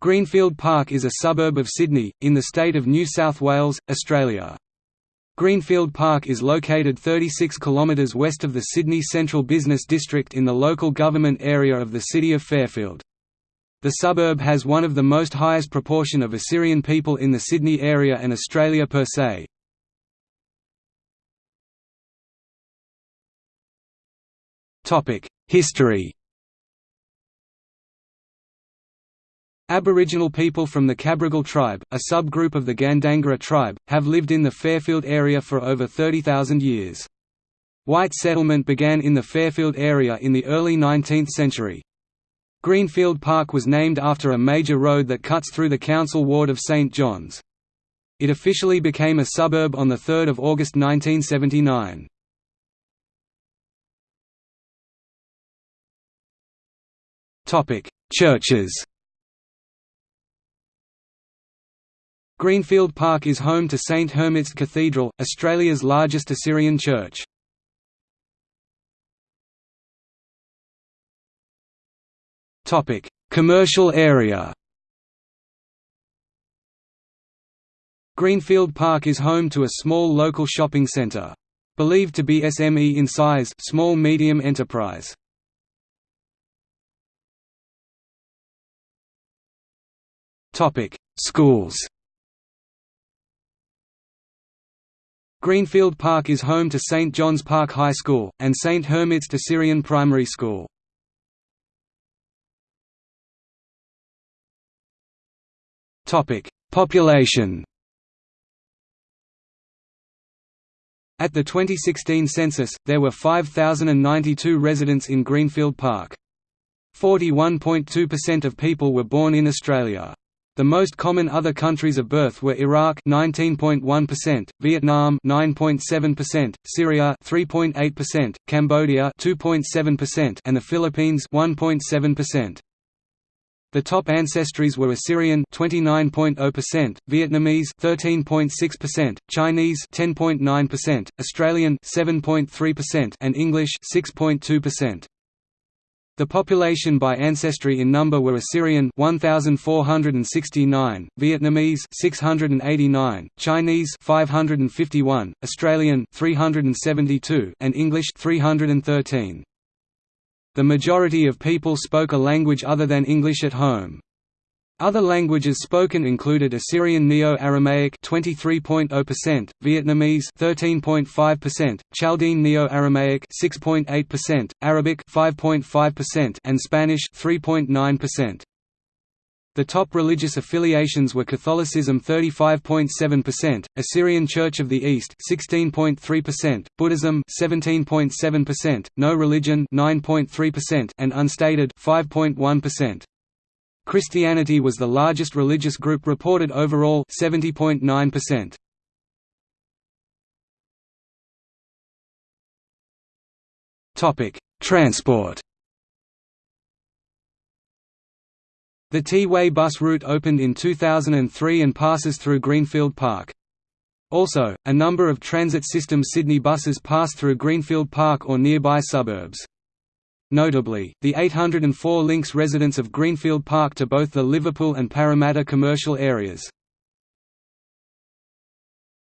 Greenfield Park is a suburb of Sydney, in the state of New South Wales, Australia. Greenfield Park is located 36 km west of the Sydney Central Business District in the local government area of the city of Fairfield. The suburb has one of the most highest proportion of Assyrian people in the Sydney area and Australia per se. History Aboriginal people from the Cabrogal tribe, a subgroup of the Gandangara tribe, have lived in the Fairfield area for over 30,000 years. White settlement began in the Fairfield area in the early 19th century. Greenfield Park was named after a major road that cuts through the council ward of St John's. It officially became a suburb on 3 August 1979. Churches Greenfield Park is home to St Hurmizd Cathedral, Australia's largest Assyrian church. Commercial area Greenfield Park is home to a small local shopping centre. Believed to be SME in size small-medium enterprise. Schools Greenfield Park is home to St John's Park High School, and St Hurmizd Syrian Primary School. Population At the 2016 census, there were 5,092 residents in Greenfield Park. 41.2% of people were born in Australia. The most common other countries of birth were Iraq 19.1%, Vietnam 9.7%, Syria 3.8%, Cambodia 2.7%, and the Philippines 1.7%. The top ancestries were Assyrian 29.0%, Vietnamese 13.6%, Chinese 10.9%, Australian 7.3%, and English 6.2%. The population by ancestry in number were Assyrian 1469, Vietnamese 689, Chinese 551, Australian 372, and English 313. The majority of people spoke a language other than English at home. Other languages spoken included Assyrian Neo-Aramaic (23.0%), Vietnamese (13.5%), Chaldean Neo-Aramaic (6.8%), Arabic (5.5%), and Spanish (3.9%). The top religious affiliations were Catholicism 35.7%, Assyrian Church of the East 16.3%, Buddhism 17.7%, No Religion 9.3%, and Unstated 5.1%. Christianity was the largest religious group reported overall 70.9%. Topic: Transport. The T-Way bus route opened in 2003 and passes through Greenfield Park. Also, a number of Transit System Sydney buses pass through Greenfield Park or nearby suburbs. Notably, the 804 links residents of Greenfield Park to both the Liverpool and Parramatta commercial areas.